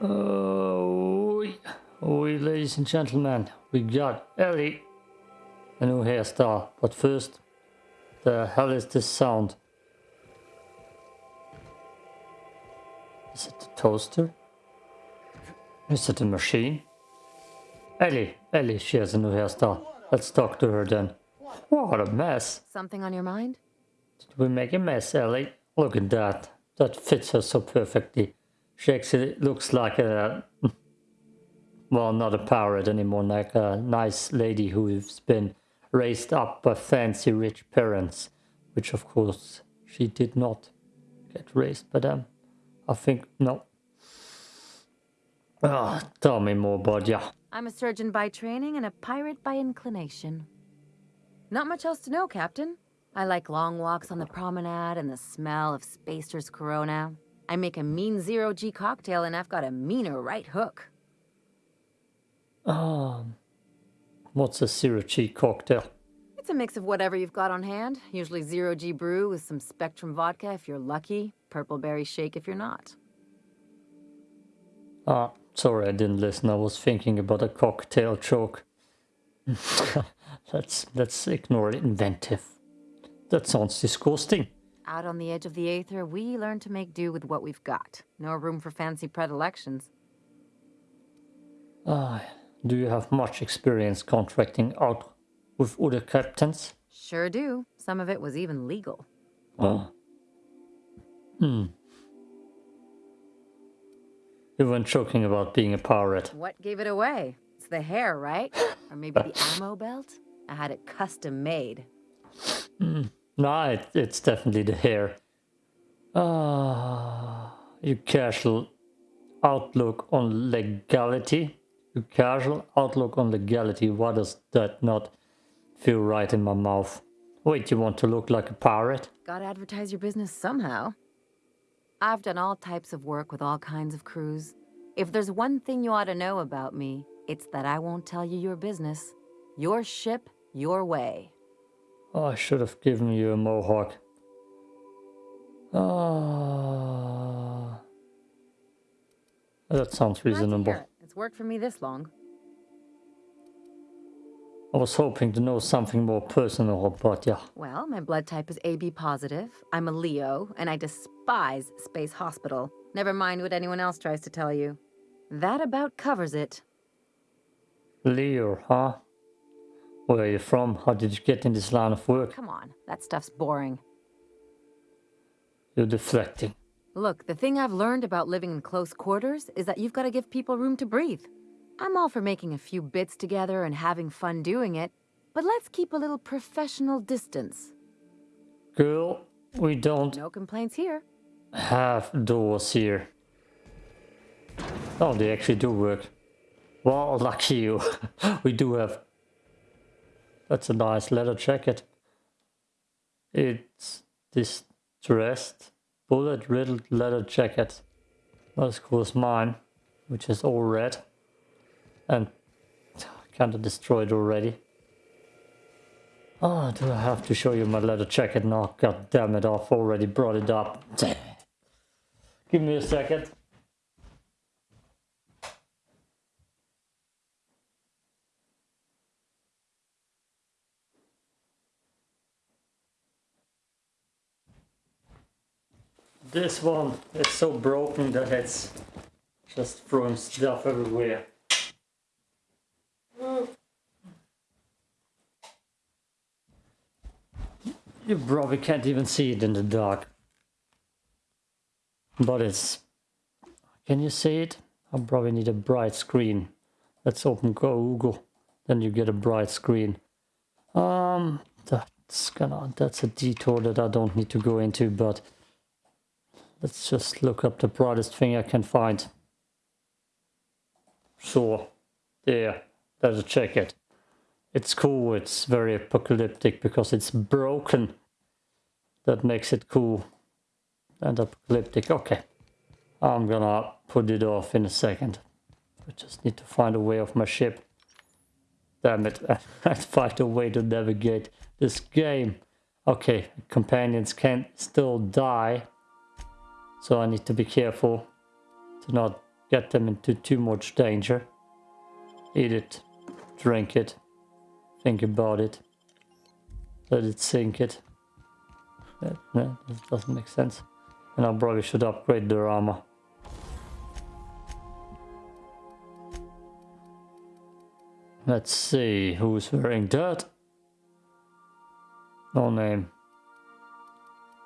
Oh, oui. Oh, oui, ladies and gentlemen, we got Ellie, a new hairstyle. But first, the hell is this sound? Is it the toaster? Is it a machine? Ellie, Ellie, she has a new hairstyle. Let's talk to her then. What a mess. Something on your mind? Did we make a mess, Ellie? Look at that. That fits her so perfectly. She actually looks like a... Well, not a pirate anymore, like a nice lady who's been raised up by fancy rich parents. Which, of course, she did not get raised by them. I think, no. Ah, tell me more ya. I'm a surgeon by training and a pirate by inclination. Not much else to know, Captain. I like long walks on the promenade and the smell of Spacer's Corona. I make a mean zero-G cocktail and I've got a meaner right hook. Um, what's a zero-G cocktail? It's a mix of whatever you've got on hand. Usually zero-G brew with some Spectrum vodka if you're lucky, purple berry shake if you're not. Ah, sorry I didn't listen. I was thinking about a cocktail joke. let's, let's ignore it. Inventive. That sounds disgusting. Out on the edge of the Aether, we learn to make do with what we've got. No room for fancy predilections. Ah, do you have much experience contracting out with other captains? Sure do. Some of it was even legal. Oh. Hmm. You weren't joking about being a pirate. What gave it away? It's the hair, right? or maybe the ammo belt? I had it custom made. Hmm. No, it, it's definitely the hair. Ah, your casual outlook on legality. Your casual outlook on legality. Why does that not feel right in my mouth? Wait, you want to look like a pirate? Gotta advertise your business somehow. I've done all types of work with all kinds of crews. If there's one thing you ought to know about me, it's that I won't tell you your business. Your ship, your way. Oh, I should have given you a mohawk. Ah, that sounds reasonable. It's worked for me this long. I was hoping to know something more personal about you. Well, my blood type is AB positive. I'm a Leo, and I despise Space Hospital. Never mind what anyone else tries to tell you. That about covers it. Leo, huh? Where are you from? How did you get in this line of work? Come on, that stuff's boring. You're deflecting. Look, the thing I've learned about living in close quarters is that you've got to give people room to breathe. I'm all for making a few bits together and having fun doing it, but let's keep a little professional distance. Girl, we don't... No complaints here. Have doors here. Oh, they actually do work. Well, lucky you. we do have that's a nice leather jacket. It's this distressed, bullet-riddled leather jacket. Not as cool as mine, which is all red. And kind of destroyed already. Oh, do I have to show you my leather jacket now? God damn it, I've already brought it up. Give me a second. This one is so broken that it's just throwing stuff everywhere. You probably can't even see it in the dark. But it's... Can you see it? I probably need a bright screen. Let's open Google. Then you get a bright screen. Um, that's gonna... That's a detour that I don't need to go into, but... Let's just look up the brightest thing I can find. Sure. There. Let's check it. It's cool. It's very apocalyptic because it's broken. That makes it cool. And apocalyptic. Okay. I'm gonna put it off in a second. I just need to find a way off my ship. Damn it. I find a way to navigate this game. Okay. Companions can still die. So I need to be careful to not get them into too much danger. Eat it, drink it, think about it, let it sink it. That, no, that doesn't make sense. And I probably should upgrade their armor. Let's see who's wearing that. No name.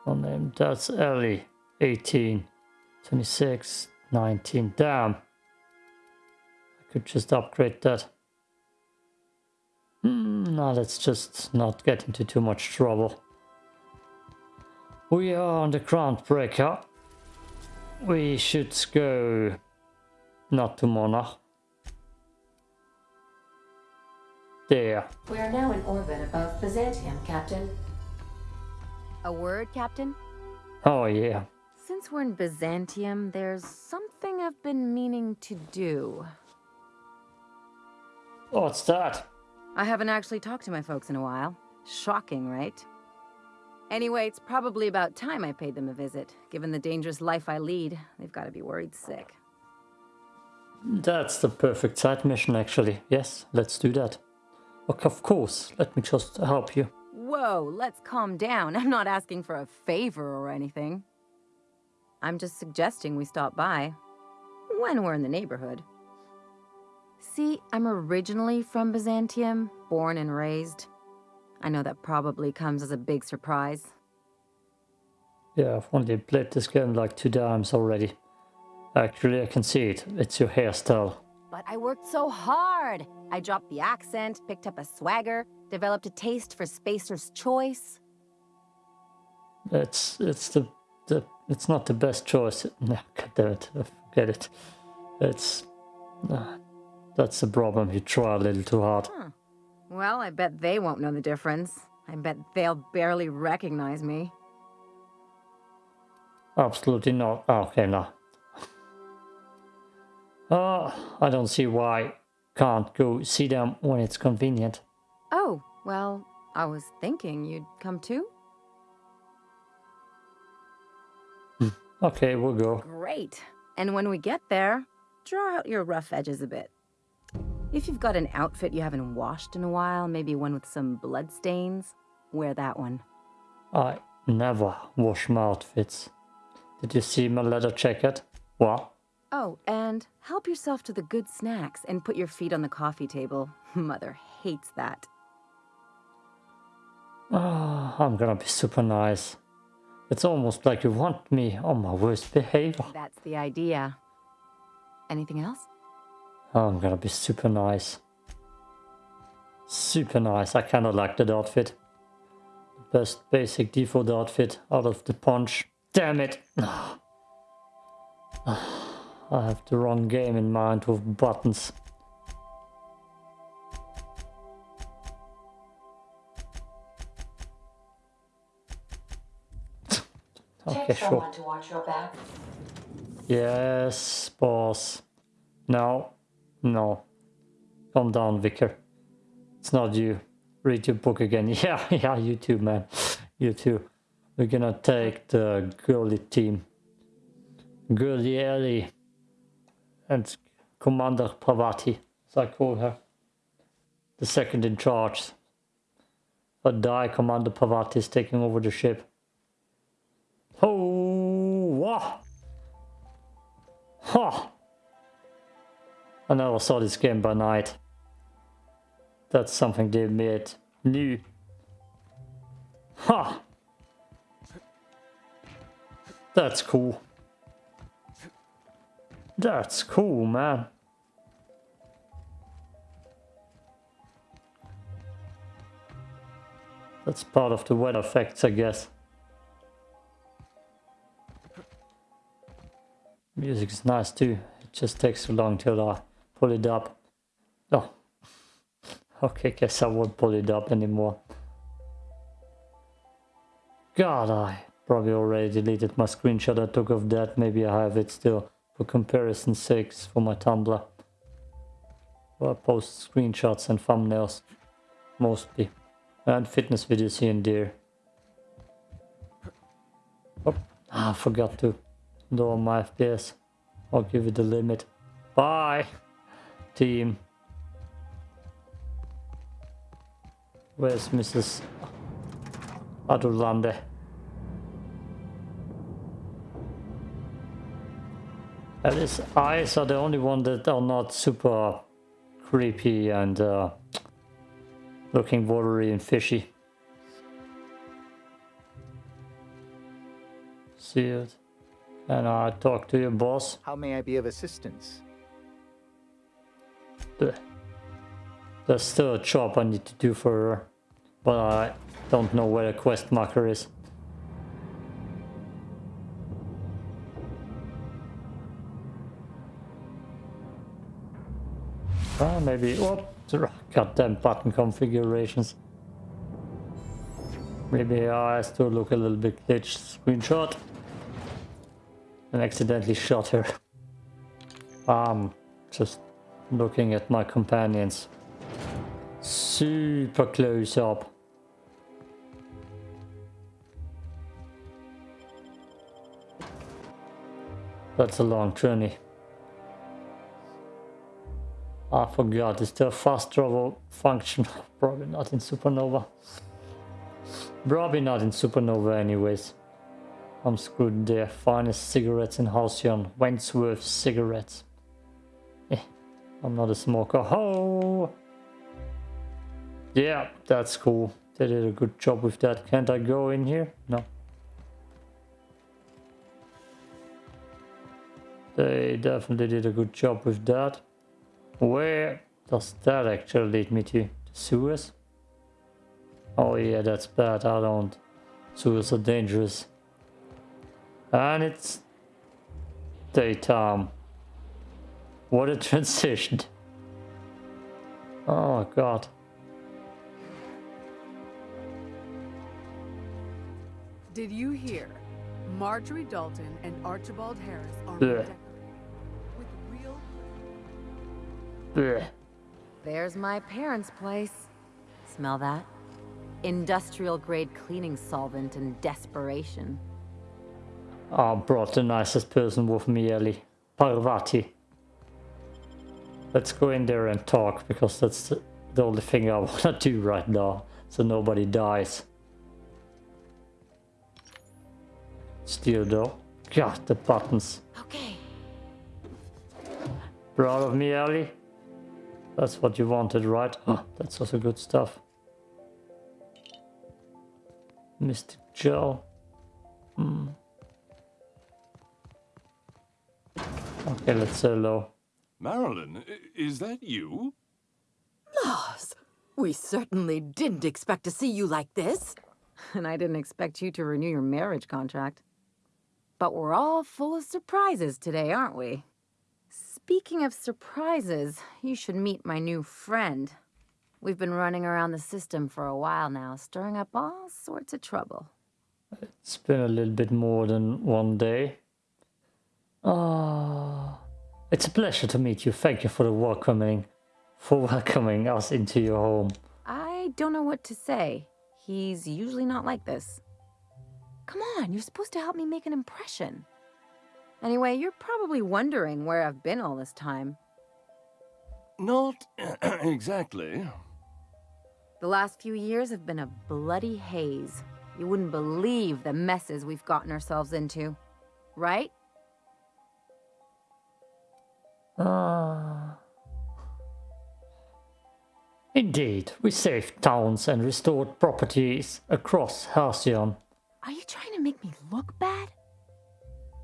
No name. That's Ellie. 18, 26, 19. Damn. I could just upgrade that. Mm, no, let's just not get into too much trouble. We are on the Groundbreaker. We should go not to Mona. There. We are now in orbit above Byzantium, Captain. A word, Captain? Oh yeah. Since we're in Byzantium, there's something I've been meaning to do. Oh, What's that? I haven't actually talked to my folks in a while. Shocking, right? Anyway, it's probably about time I paid them a visit. Given the dangerous life I lead, they've got to be worried sick. That's the perfect side mission actually. Yes, let's do that. Of course, let me just help you. Whoa, let's calm down. I'm not asking for a favor or anything. I'm just suggesting we stop by. When we're in the neighborhood. See, I'm originally from Byzantium, born and raised. I know that probably comes as a big surprise. Yeah, I've only played this game like two times already. Actually, I can see it. It's your hairstyle. But I worked so hard. I dropped the accent, picked up a swagger, developed a taste for Spacer's choice. It's it's the the it's not the best choice. No, God damn it, forget it. It's uh, that's the problem. You try a little too hard. Well, I bet they won't know the difference. I bet they'll barely recognize me. Absolutely not. Oh, okay, no. Uh, I don't see why can't go see them when it's convenient. Oh, well, I was thinking you'd come too. Okay, we'll go. Great. And when we get there, draw out your rough edges a bit. If you've got an outfit you haven't washed in a while, maybe one with some blood stains, wear that one. I never wash my outfits. Did you see my leather jacket? What? Oh, and help yourself to the good snacks and put your feet on the coffee table. Mother hates that. Oh, I'm gonna be super nice. It's almost like you want me on my worst behavior. That's the idea. Anything else? Oh, I'm gonna be super nice. Super nice. I kinda like that outfit. Best basic default outfit out of the punch. Damn it! I have the wrong game in mind with buttons. Okay, Take sure. someone to watch your back. Yes, boss. No, no. Calm down, Vicar. It's not you. Read your book again. Yeah, yeah, you too, man. You too. We're gonna take the girly team. Girly Ellie. And Commander Pravati, as I call her. The second in charge. But die, Commander Pravati is taking over the ship. Oh, what? Huh. I never saw this game by night. That's something they made new. Ha! That's cool. That's cool, man. That's part of the weather effects, I guess. Music is nice too. It just takes too long till I pull it up. Oh. Okay, guess I won't pull it up anymore. God, I probably already deleted my screenshot I took of that. Maybe I have it still for comparison sakes for my Tumblr. I post screenshots and thumbnails. Mostly. And fitness videos here and there. Oh, I forgot to lower my FPS. I'll give you the limit. Bye, team. Where's Mrs. Adulande? And his eyes are the only one that are not super creepy and uh, looking watery and fishy. See it? Can I talk to your boss? How may I be of assistance? There's still a job I need to do for her, but I don't know where the quest marker is. Ah, maybe. Oh, goddamn button configurations. Maybe I to look a little bit glitched screenshot and accidentally shot her. Um, just looking at my companions. Super close up. That's a long journey. I forgot, is there a fast travel function? Probably not in Supernova. Probably not in Supernova anyways. I'm screwed there. Finest cigarettes in Halcyon. Wentworth cigarettes. Eh, I'm not a smoker. Oh! Yeah, that's cool. They did a good job with that. Can't I go in here? No. They definitely did a good job with that. Where does that actually lead me to? The sewers? Oh yeah, that's bad. I don't. Sewers are dangerous. And it's daytime. What a transition. Oh god. Did you hear? Marjorie Dalton and Archibald Harris are Yeah. with real Blech. There's my parents' place. Smell that? Industrial grade cleaning solvent and desperation. I brought the nicest person with me, Ellie. Parvati. Let's go in there and talk, because that's the, the only thing I want to do right now, so nobody dies. Still though. God, the buttons. Okay. Proud of me, Ellie? That's what you wanted, right? Oh, that's also good stuff. Mystic Gel. Hmm. Okay, let's uh, say hello. Marilyn, is that you? Laws, we certainly didn't expect to see you like this. And I didn't expect you to renew your marriage contract. But we're all full of surprises today, aren't we? Speaking of surprises, you should meet my new friend. We've been running around the system for a while now, stirring up all sorts of trouble. It's been a little bit more than one day. Ah, it's a pleasure to meet you. Thank you for the welcoming, for welcoming us into your home. I don't know what to say. He's usually not like this. Come on, you're supposed to help me make an impression. Anyway, you're probably wondering where I've been all this time. Not exactly. The last few years have been a bloody haze. You wouldn't believe the messes we've gotten ourselves into. Right? Ah. Indeed, we saved towns and restored properties across Halcyon. Are you trying to make me look bad?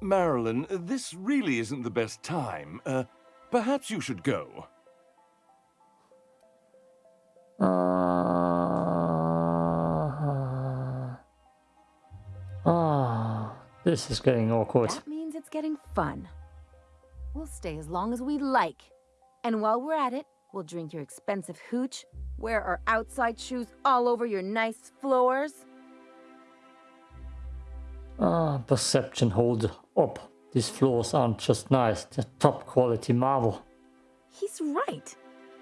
Marilyn, this really isn't the best time. Uh, perhaps you should go. Ah. Ah. This is getting awkward. That means it's getting fun. We'll stay as long as we like. And while we're at it, we'll drink your expensive hooch, wear our outside shoes all over your nice floors. Ah, perception hold up. These floors aren't just nice, they're top quality marble. He's right.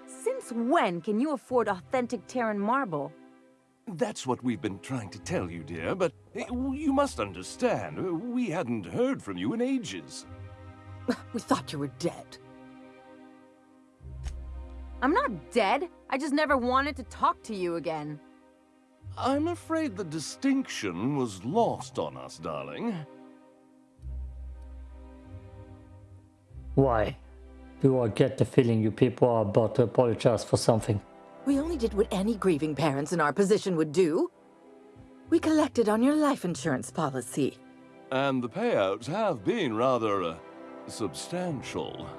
Since when can you afford authentic Terran marble? That's what we've been trying to tell you, dear, but eh, you must understand, we hadn't heard from you in ages. We thought you were dead. I'm not dead. I just never wanted to talk to you again. I'm afraid the distinction was lost on us, darling. Why? Do I get the feeling you people are about to apologize for something? We only did what any grieving parents in our position would do. We collected on your life insurance policy. And the payouts have been rather uh, substantial.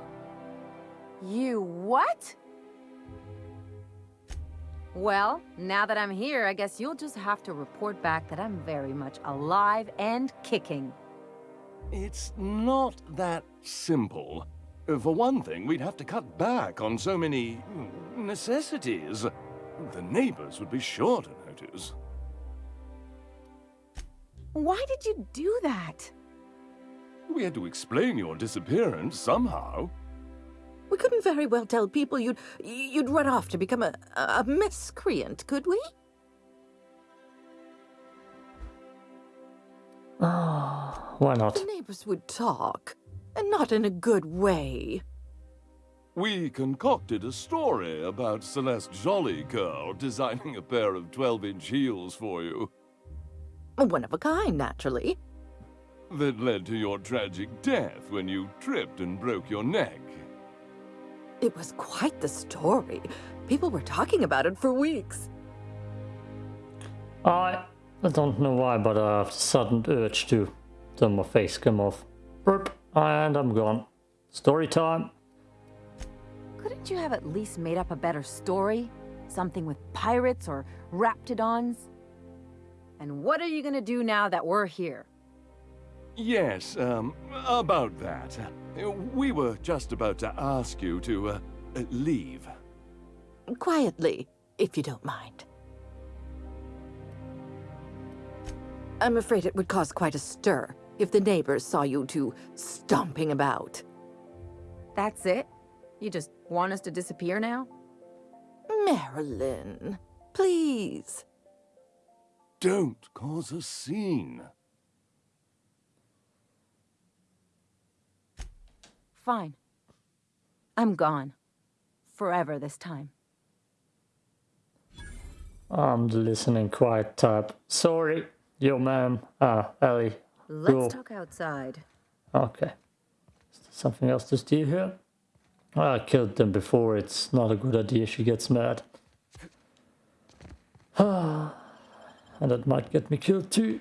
You what? Well, now that I'm here, I guess you'll just have to report back that I'm very much alive and kicking. It's not that simple. For one thing, we'd have to cut back on so many necessities. The neighbors would be sure to notice. Why did you do that? We had to explain your disappearance somehow. We couldn't very well tell people you'd you'd run off to become a, a miscreant, could we? Ah, why not? The neighbors would talk, and not in a good way. We concocted a story about Celeste Jolicoeur designing a pair of 12-inch heels for you. One of a kind, naturally. That led to your tragic death when you tripped and broke your neck. It was quite the story. People were talking about it for weeks. I, I don't know why, but I have a sudden urge to turn my face come off. Burp, and I'm gone. Story time. Couldn't you have at least made up a better story? Something with pirates or raptidons? And what are you gonna do now that we're here? Yes, um, about that. We were just about to ask you to, uh, leave. Quietly, if you don't mind. I'm afraid it would cause quite a stir if the neighbors saw you two stomping about. That's it? You just want us to disappear now? Marilyn, please. Don't cause a scene. Fine. I'm gone. Forever this time. I'm the listening quiet type. Sorry, yo ma'am. Ah, Ellie. Let's Cool. talk outside. Okay. Is there something else to steal here? I killed them before. It's not a good idea. She gets mad. and that might get me killed too.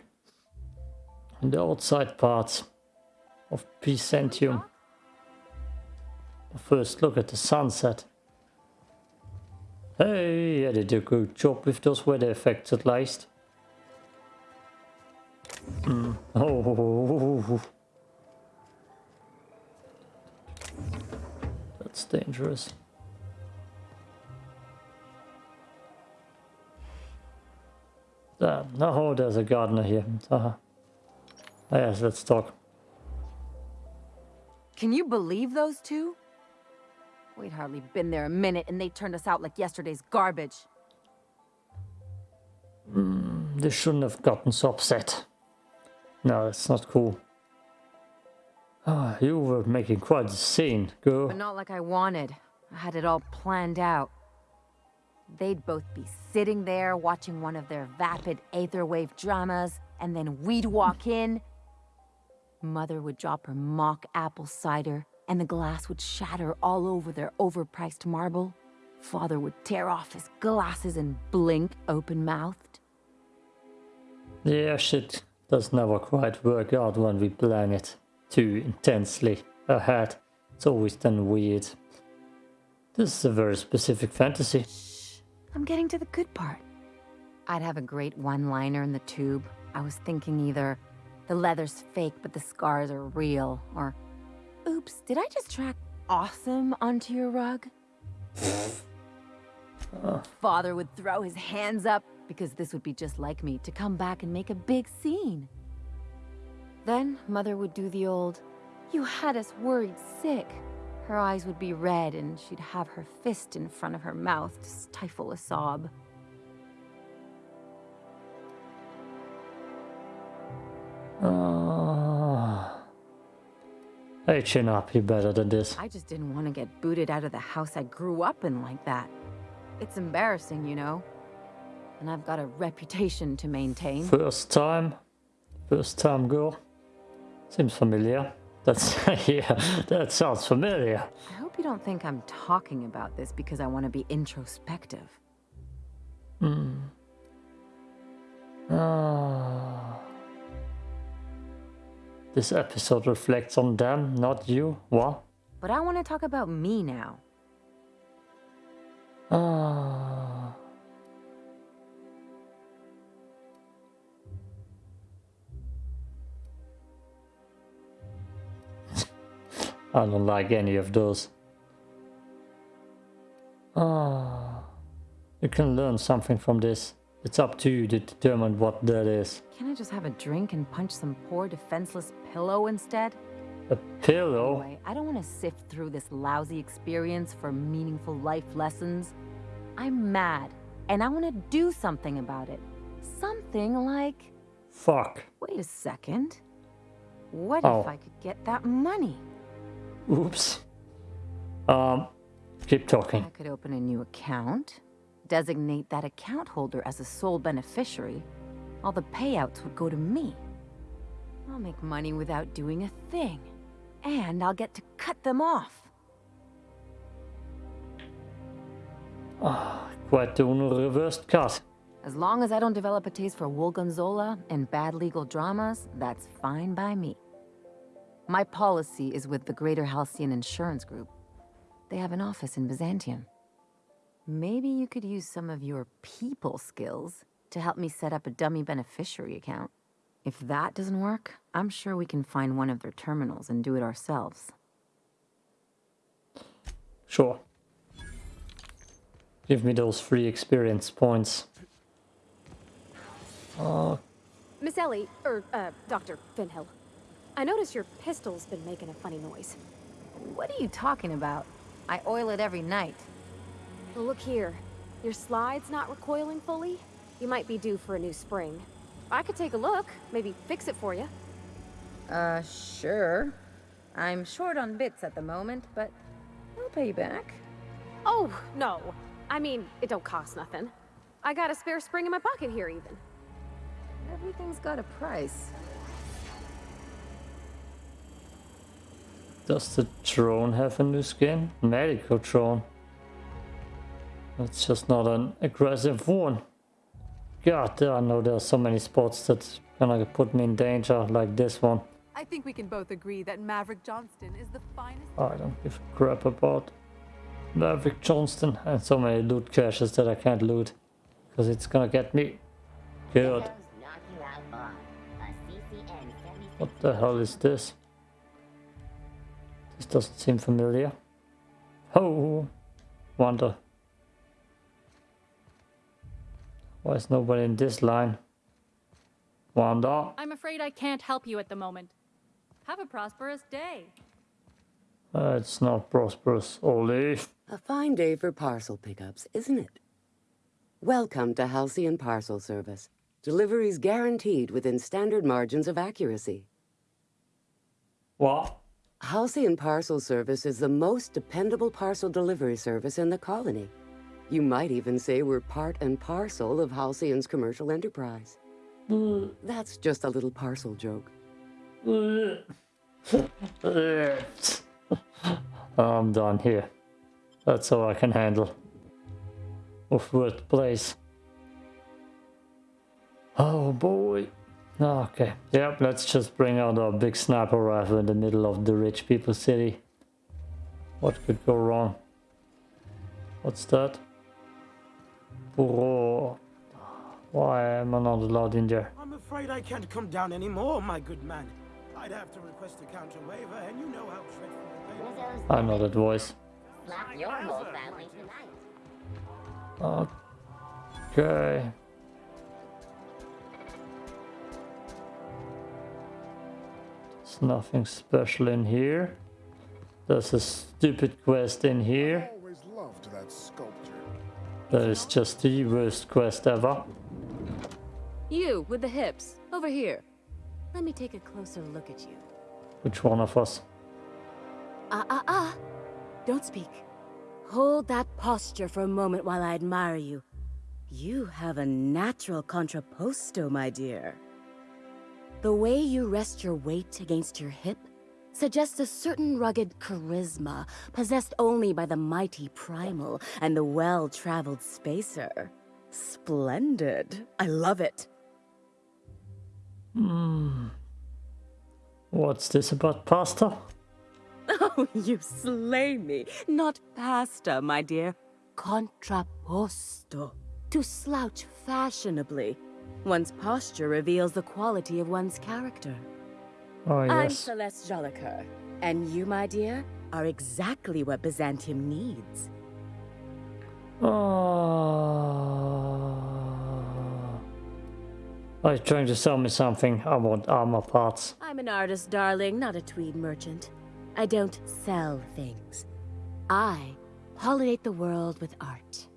In the outside parts of Byzantium. First look at the sunset. Hey, they did a good job with those weather effects at least. Hmm. Oh, that's dangerous. There. No, there's a gardener here. Uh-huh. Yes, let's talk. Can you believe those two? We'd hardly been there a minute and they turned us out like yesterday's garbage. They shouldn't have gotten so upset. No, that's not cool. Ah, you were making quite a scene, girl. But not like I wanted. I had it all planned out. They'd both be sitting there watching one of their vapid aetherwave dramas, and then we'd walk in. Mother would drop her mock apple cider, and the glass would shatter all over their overpriced marble. Father would tear off his glasses and blink open-mouthed. Yeah, shit does never quite work out when we plan it too intensely ahead. It's always done weird. This is a very specific fantasy. Shh, I'm getting to the good part. I'd have a great one-liner in the tube. I was thinking either the leather's fake but the scars are real, or oops, did I just track awesome onto your rug? Father would throw his hands up because this would be just like me to come back and make a big scene. Then Mother would do the old, you had us worried sick. Her eyes would be red and she'd have her fist in front of her mouth to stifle a sob. Ah. Hey, chin up, You're better than this. I just didn't want to get booted out of the house I grew up in like that. It's embarrassing, you know? And I've got a reputation to maintain. First time? First time girl? Seems familiar. That's, yeah, that sounds familiar. I hope you don't think I'm talking about this because I want to be introspective. Hmm. Ah. This episode reflects on them, not you. What? But I want to talk about me now. Ah. I don't like any of those. Ah. You can learn something from this. It's up to you to determine what that is. Can I just have a drink and punch some poor defenseless pillow instead? A pillow? Anyway, I don't want to sift through this lousy experience for meaningful life lessons. I'm mad, and I want to do something about it. Something like, Fuck. wait a second. What Oh. if I could get that money? Oops. Um, keep talking. I could open a new account, designate that account holder as a sole beneficiary. All the payouts would go to me. I'll make money without doing a thing. And I'll get to cut them off. Ah, quite the reversed cut. As long as I don't develop a taste for Wool Gonzola and bad legal dramas, that's fine by me. My policy is with the Greater Halcyon Insurance Group. They have an office in Byzantium. Maybe you could use some of your people skills to help me set up a dummy beneficiary account. If that doesn't work, I'm sure we can find one of their terminals and do it ourselves. Sure. Give me those free experience points. Oh, Miss Ellie, or, uh, Dr. Finhill. I notice your pistol's been making a funny noise. What are you talking about? I oil it every night. Well, look here. Your slide's not recoiling fully. You might be due for a new spring. I could take a look, maybe fix it for you. Uh, sure. I'm short on bits at the moment, but I'll pay you back. Oh, no. I mean, it don't cost nothing. I got a spare spring in my pocket here, even. Everything's got a price. does the drone have a new skin? Medical drone. It's just not an aggressive one. God, I know there are so many spots that's gonna put me in danger, like this one. I think we can both agree that Maverick Johnston is the finest. I don't give a crap about Maverick Johnston and so many loot caches that I can't loot. Because it's gonna get me killed. What the hell is this? This doesn't seem familiar. Oh, wonder. Why is nobody in this line? Wanda? I'm afraid I can't help you at the moment. Have a prosperous day. Uh, it's not prosperous. Olive. A fine day for parcel pickups, isn't it? Welcome to Halcyon Parcel Service. Deliveries guaranteed within standard margins of accuracy. What? Halcyon Parcel Service is the most dependable parcel delivery service in the colony. You might even say we're part and parcel of Halcyon's commercial enterprise. That's just a little parcel joke. I'm done here. That's all I can handle. Of place. Oh boy. Okay. Yep, let's just bring out our big sniper rifle in the middle of the rich people city. What could go wrong? What's that? Bro. Why am I not allowed in there? I'm afraid I can't come down anymore, my good man. I'd have to request a counter waiver, and you know how dreadful the payment I know that voice. Slap your whole family tonight. Okay. There's nothing special in here. There's a stupid quest in here. That is just the worst quest ever. You, with the hips, over here. Let me take a closer look at you. Which one of us? Ah, ah, ah. Don't speak. Hold that posture for a moment while I admire you. You have a natural contrapposto, my dear. The way you rest your weight against your hip suggests a certain rugged charisma possessed only by the mighty primal and the well-traveled spacer. Splendid. I love it. Hmm. What's this about pasta? Oh, you slay me. Not pasta, my dear. Contrapposto. To slouch fashionably. One's posture reveals the quality of one's character. Oh, yes. I'm Celeste Jolicoeur, and you, my dear, are exactly what Byzantium needs. Oh. Are you trying to sell me something? I want armor parts. I'm an artist, darling, not a tweed merchant. I don't sell things. I pollinate the world with art.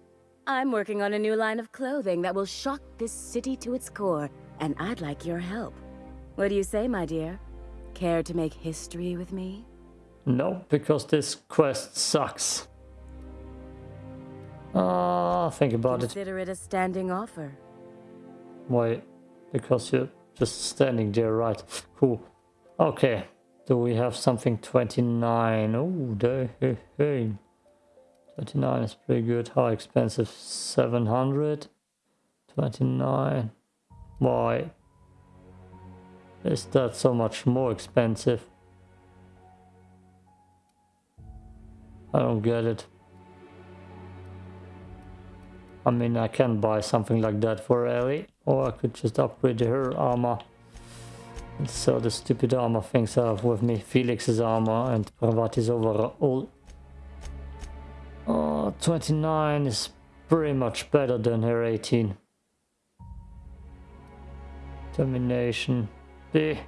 I'm working on a new line of clothing that will shock this city to its core, and I'd like your help. What do you say, my dear? Care to make history with me? No, because this quest sucks. Ah, think about it. Consider it a standing offer. Why? Because you're just standing there, right? Cool. Okay. Do we have something 29? Oh, hey, hey, hey. 29 is pretty good. How expensive? 700? 29. Why? Is that so much more expensive? I don't get it. I mean, I can buy something like that for Ellie, or I could just upgrade her armor. And sell the stupid armor things I have with me. Felix's armor and Pravati's overall. Oh, 29 is pretty much better than her 18. Termination. B.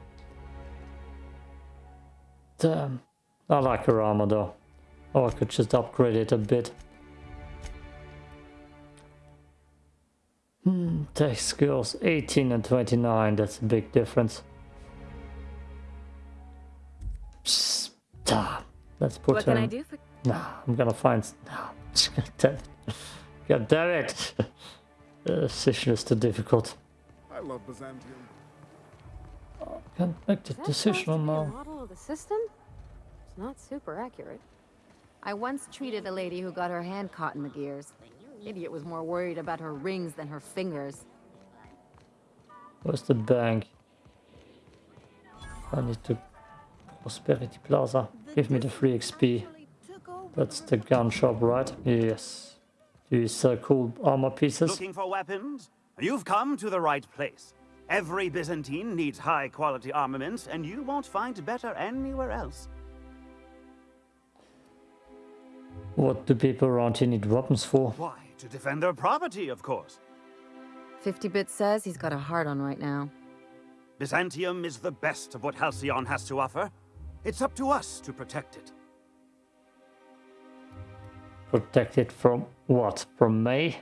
Damn. I like her armor though. Oh, I could just upgrade it a bit. Hmm, tech skills 18 and 29, that's a big difference. Psst, ah, let's put what her can I do for... Nah, I'm gonna find... Nah, God damn it. God damn it. the decision is too difficult. I love Byzantium. Can't make the decision supposed to a now. model of the system? It's not super accurate. I once treated a lady who got her hand caught in the gears. Idiot was more worried about her rings than her fingers. Where's the bank? I need to... Prosperity Plaza. Give me the free XP. That's the gun shop, right? Yes. Do you sell cool armor pieces? Looking for weapons? You've come to the right place. Every Byzantine needs high-quality armaments, and you won't find better anywhere else. What do people around here need weapons for? Why? To defend their property, of course. 50-bit says he's got a heart on right now. Byzantium is the best of what Halcyon has to offer. It's up to us to protect it. Protect it from what? From May?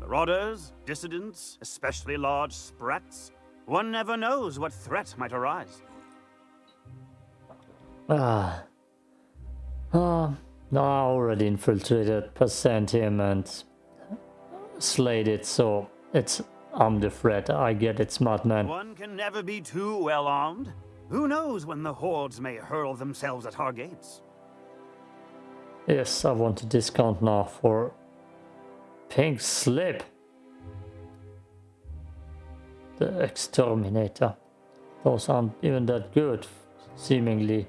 Marauders, dissidents, especially large sprats. One never knows what threat might arise. Ah. Um, no, I already infiltrated percent him and slayed it, so it's I'm the threat. I get it, smart man. One can never be too well armed. Who knows when the hordes may hurl themselves at our gates? Yes, I want a discount now for Pink Slip. The Exterminator. Those aren't even that good, seemingly.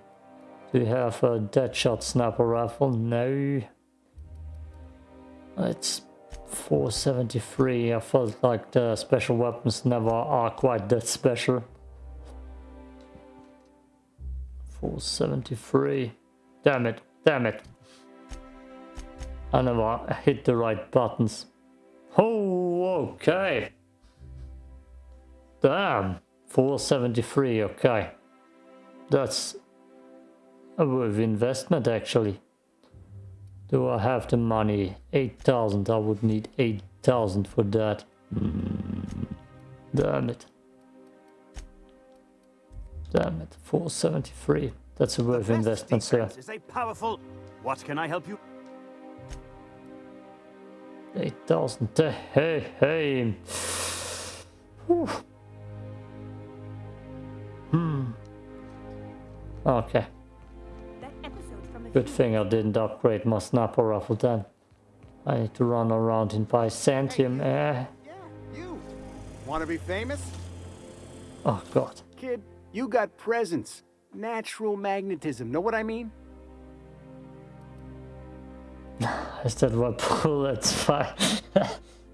Do you have a Deadshot Sniper Rifle? No. It's 473. I felt like the special weapons never are quite that special. 473. Damn it, damn it. I never hit the right buttons. Oh, okay. Damn. 473, okay. That's a worth investment actually. Do I have the money? 8,000. I would need 8,000 for that. Damn it. Damn it. 473. That's a worth investment, sir. Is a powerful. What can I help you? 8,000. Hey, hey. Whew. Hmm. Okay. Good thing I didn't upgrade my sniper rifle then. I need to run around in Byzantium. Eh. You want to be famous? Oh, God. Kid, you got presence. Natural magnetism. Know what I mean? Is that what bullets find?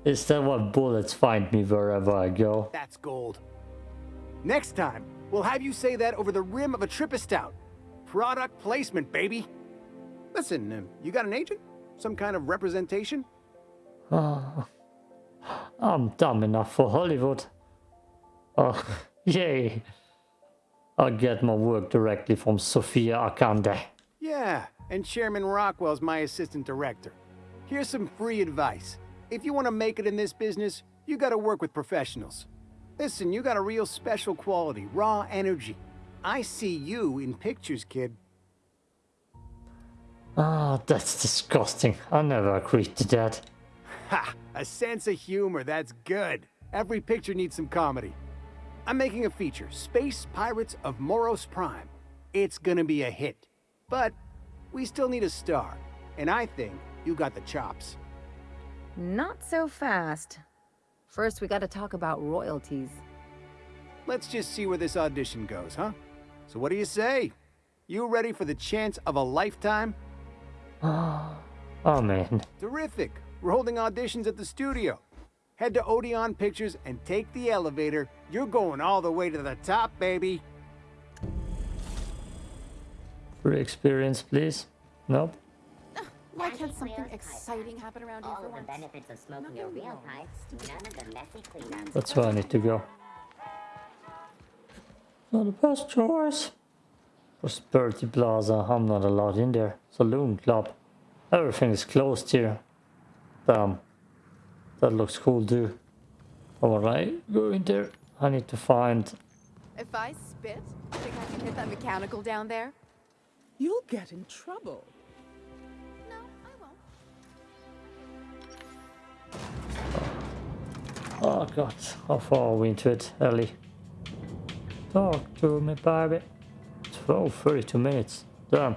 Is that what bullets find me wherever I go? That's gold. Next time, we'll have you say that over the rim of a Trippistout. Product placement, baby. Listen, uh, you got an agent? Some kind of representation? I'm dumb enough for Hollywood. Oh, yay. I get my work directly from Sophia Akande. Yeah, and Chairman Rockwell's my assistant director. Here's some free advice. If you want to make it in this business, you gotta work with professionals. Listen, you got a real special quality, raw energy. I see you in pictures, kid. Ah, oh, that's disgusting. I never agreed to that. Ha! A sense of humor, that's good. Every picture needs some comedy. I'm making a feature, Space Pirates of Moros Prime. It's gonna be a hit. But we still need a star, and I think you got the chops. Not so fast. First, we gotta talk about royalties. Let's just see where this audition goes, huh? So what do you say? You ready for the chance of a lifetime? oh man. Terrific. We're holding auditions at the studio. Head to Odeon Pictures and take the elevator. You're going all the way to the top, baby. Free experience, please. Nope. Why can't something exciting happen around here All of the benefits of smoking a real pipe, none of the messy cleanups. That's where I need to go. Not the best choice. Prosperity Plaza, I'm not allowed in there. Saloon Club. Everything is closed here. Damn. That looks cool too. Alright, go in there. I need to find... If I spit, think I can hit that mechanical down there? You'll get in trouble. No, I won't. Oh god, how far are we into it, Ellie? Talk to me, baby. 12, 32 minutes. Damn.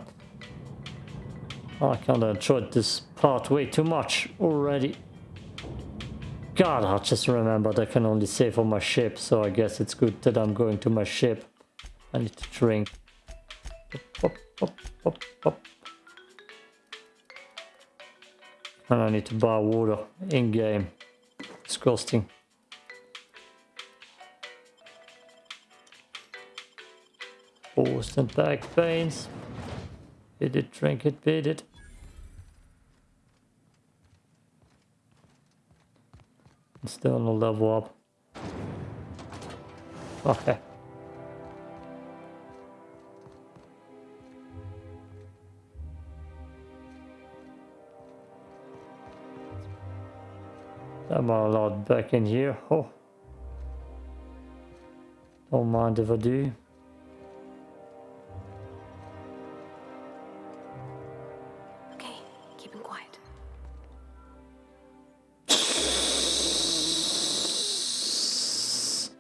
I kinda enjoyed this part way too much already. God, I just remembered I can only save on my ship, so I guess it's good that I'm going to my ship. I need to drink. And I need to buy water in-game. Disgusting. Post and back pains. Beat it, drink it, beat it. Still no level up. Okay. Ah, I'm allowed back in here. Oh. Don't mind if I do. Okay, keep him quiet.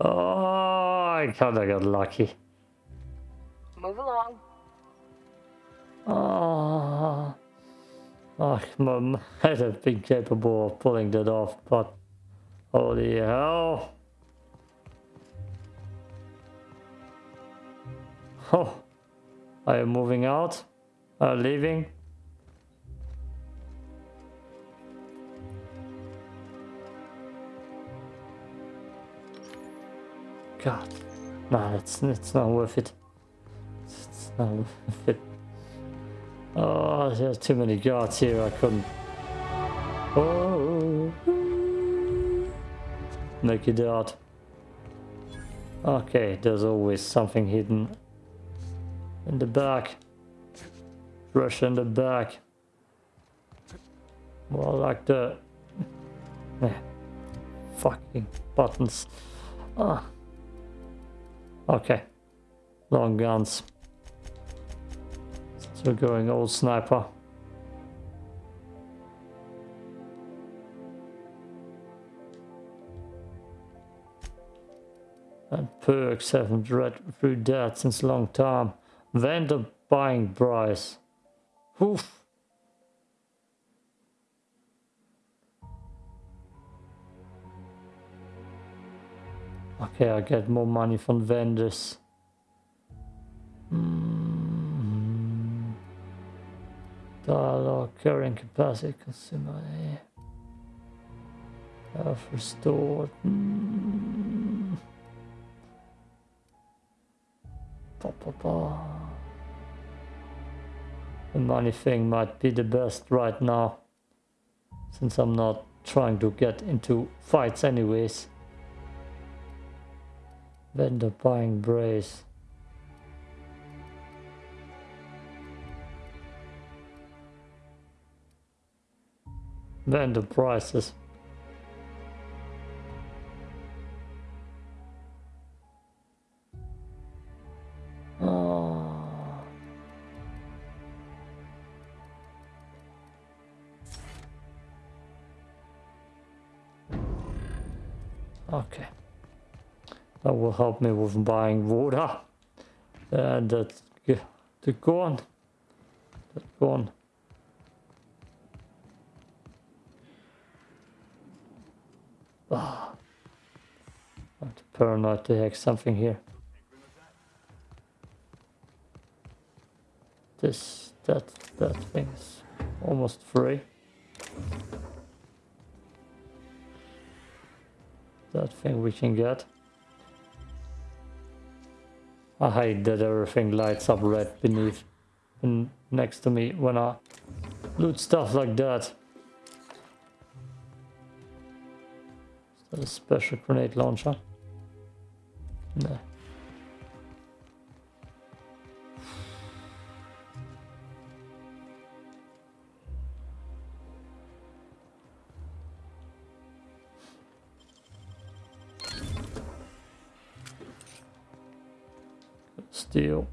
oh, I kinda got lucky. I'd have been capable of pulling that off, but holy hell. Oh, are you moving out? You leaving? God, no, it's, it's not worth it. It's not worth it. Oh, there's too many guards here, I couldn't. Oh. Make it. Okay, there's always something hidden in the back. Rush in the back. More like the fucking buttons. Ah. Okay. Long guns. Still going old sniper. And perks haven't read through that since long time. Vendor buying price. Oof. Okay, I get more money from vendors. Mm. Dialogue, carrying capacity, consumer. Health restored. Mm. Ba, ba, ba. The money thing might be the best right now. Since I'm not trying to get into fights anyways. Vendor buying brace. Vendor prices. Oh. Ah. Okay. That will help me with buying water. Uh, and that's the corn. That corn. Ah. I'm paranoid to hack something here. This, that, that thing is almost free. That thing we can get. I hate that everything lights up red beneath and next to me when I loot stuff like that. A special grenade launcher? No. Steal.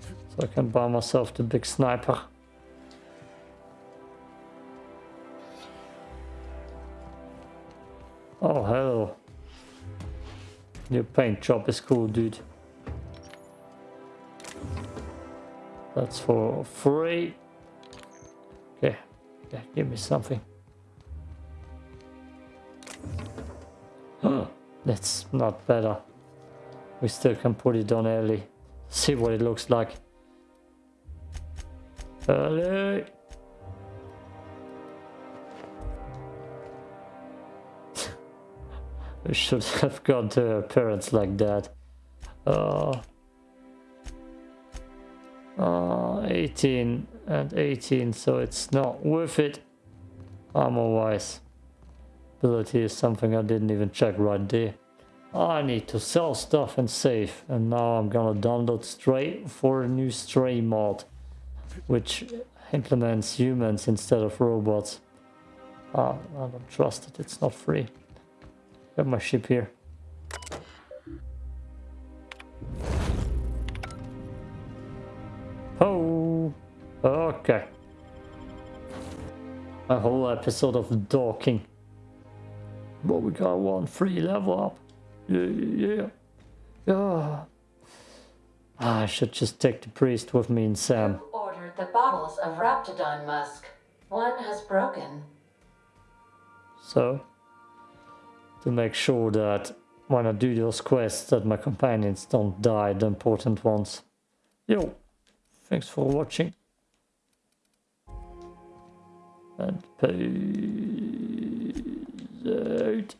So I can buy myself the big sniper. Your paint job is cool, dude. That's for free. Okay, yeah, give me something. That's not better. We still can put it on early. See what it looks like. Early. Should have gone to our parents like that. Uh, uh, 18 and 18, so it's not worth it armor-wise. Ability is something I didn't even check right there. I need to sell stuff and save. And now I'm gonna download Stray for a new Stray mod. Which implements humans instead of robots. Ah, I don't trust it, it's not free. Got my ship here. Oh, okay. A whole episode of docking. But we got one free level up. Yeah, yeah, yeah. Ah, I should just take the priest with me and Sam. Ordered the bottles of Raptodon musk. One has broken. So, to make sure that when I do those quests that my companions don't die, the important ones. Yo, thanks for watching. And peace out.